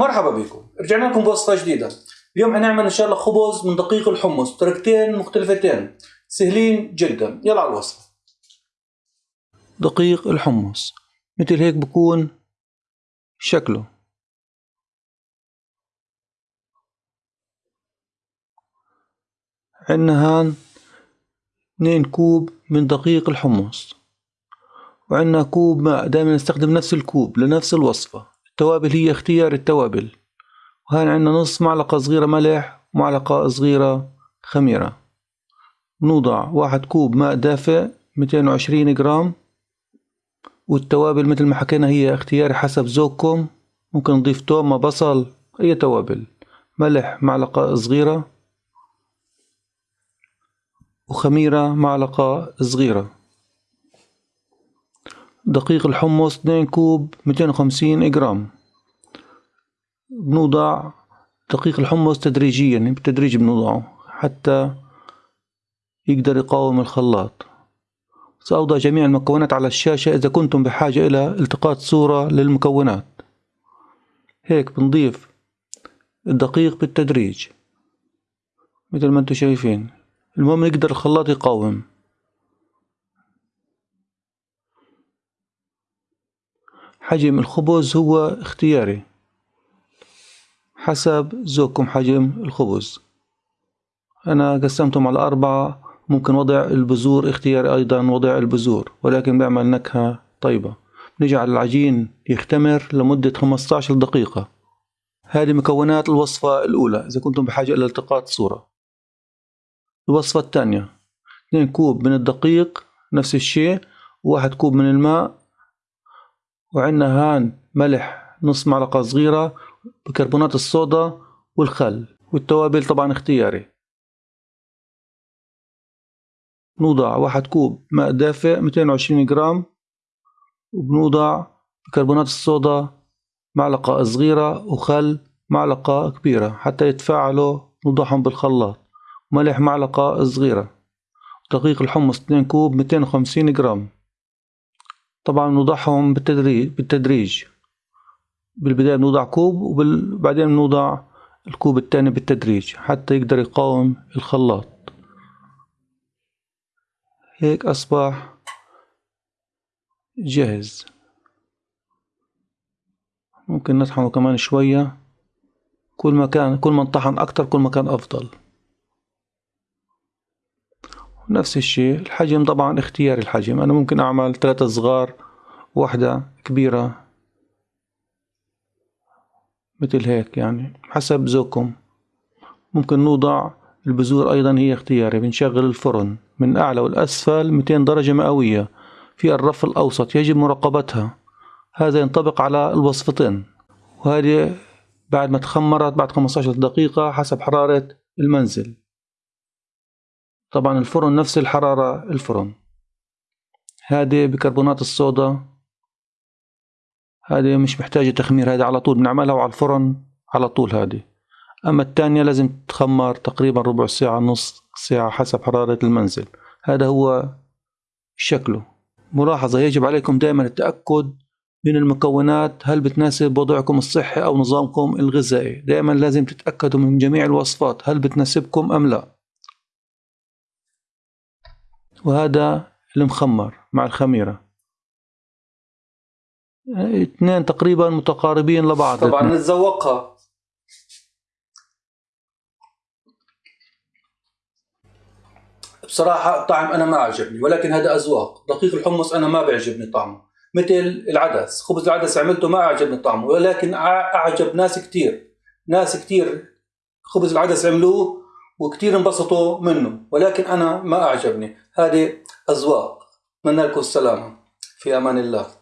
مرحبا بكم. رجعنا لكم بوصفة جديدة. اليوم حنعمل إن شاء الله خبز من دقيق الحمص بطريقتين مختلفتين سهلين جدا. يلا على الوصفة. دقيق الحمص. مثل هيك بكون شكله. عندنا هان اثنين كوب من دقيق الحمص. وعندنا كوب ماء دائما نستخدم نفس الكوب لنفس الوصفة. التوابل هي اختيار التوابل. وهان عندنا نص معلقة صغيرة ملح ومعلقة صغيرة خميرة. نوضع واحد كوب ماء دافئ ميتين وعشرين جرام. والتوابل مثل ما حكينا هي اختياري حسب ذوقكم. ممكن نضيف تومة بصل أي توابل. ملح معلقة صغيرة. وخميرة معلقة صغيرة. دقيق الحمص 2 كوب 250 جرام. بنوضع دقيق الحمص تدريجيا بالتدريج بنوضعه حتى يقدر يقاوم الخلاط. سأوضع جميع المكونات على الشاشة إذا كنتم بحاجة إلى التقاط صورة للمكونات. هيك بنضيف الدقيق بالتدريج مثل ما أنتم شايفين. المهم يقدر الخلاط يقاوم. حجم الخبز هو اختياري. حسب ذوقكم حجم الخبز. أنا قسمتهم على أربعة ممكن وضع البذور اختياري أيضا وضع البذور ولكن بيعمل نكهة طيبة. نجعل العجين يختمر لمدة 15 دقيقة. هذه مكونات الوصفة الأولى إذا كنتم بحاجة إلى التقاط صورة. الوصفة الثانية 2 كوب من الدقيق نفس الشيء واحد كوب من الماء وعندنا هان ملح نص معلقة صغيرة بكربونات الصودا والخل والتوابل طبعا اختياري. نوضع واحد كوب ماء دافئ 220 جرام وبنوضع بكربونات الصودا معلقة صغيرة وخل معلقة كبيرة حتى يتفاعلوا نوضعهم بالخلاط. ملح معلقة صغيرة. دقيق الحمص 2 كوب 250 جرام. طبعا نوضعهم بالتدريج بالتدريج. بالبداية بنوضع كوب وبعدين بنوضع الكوب الثاني بالتدريج حتى يقدر يقاوم الخلاط. هيك أصبح جاهز. ممكن نطحنه كمان شوية. كل ما كان كل ما انطحن أكتر كل ما كان أفضل. نفس الشيء. الحجم طبعا اختياري الحجم. أنا ممكن أعمل ثلاثة صغار واحدة كبيرة مثل هيك يعني حسب ذوقكم. ممكن نوضع البذور أيضا هي اختياري. بنشغل الفرن من أعلى والأسفل 200 درجة مئوية في الرف الأوسط يجب مراقبتها. هذا ينطبق على الوصفتين. وهذه بعد ما تخمرت بعد 15 دقيقة حسب حرارة المنزل. طبعا الفرن نفس الحرارة الفرن. هذه بكربونات الصودا. هذه مش محتاجة تخمير هذه على طول بنعملها على الفرن على طول هذه. أما الثانية لازم تخمر تقريبا ربع ساعة نص ساعة حسب حرارة المنزل. هذا هو شكله. ملاحظة يجب عليكم دائما التأكد من المكونات. هل بتناسب وضعكم الصحي أو نظامكم الغذائي؟ دائما لازم تتأكدوا من جميع الوصفات. هل بتناسبكم أم لا؟ وهذا المخمر مع الخميرة. اثنين تقريبا متقاربين لبعض. طبعا نتذوقها. بصراحة الطعم أنا ما عجبني ولكن هذا أذواق. دقيق الحمص أنا ما بيعجبني طعمه. مثل العدس خبز العدس عملته ما أعجبني طعمه ولكن أعجب ناس كتير. ناس كتير خبز العدس عملوه وكتير انبسطوا منه. ولكن أنا ما أعجبني. هذه أذواق. أتمنى لكم السلامة. في أمان الله.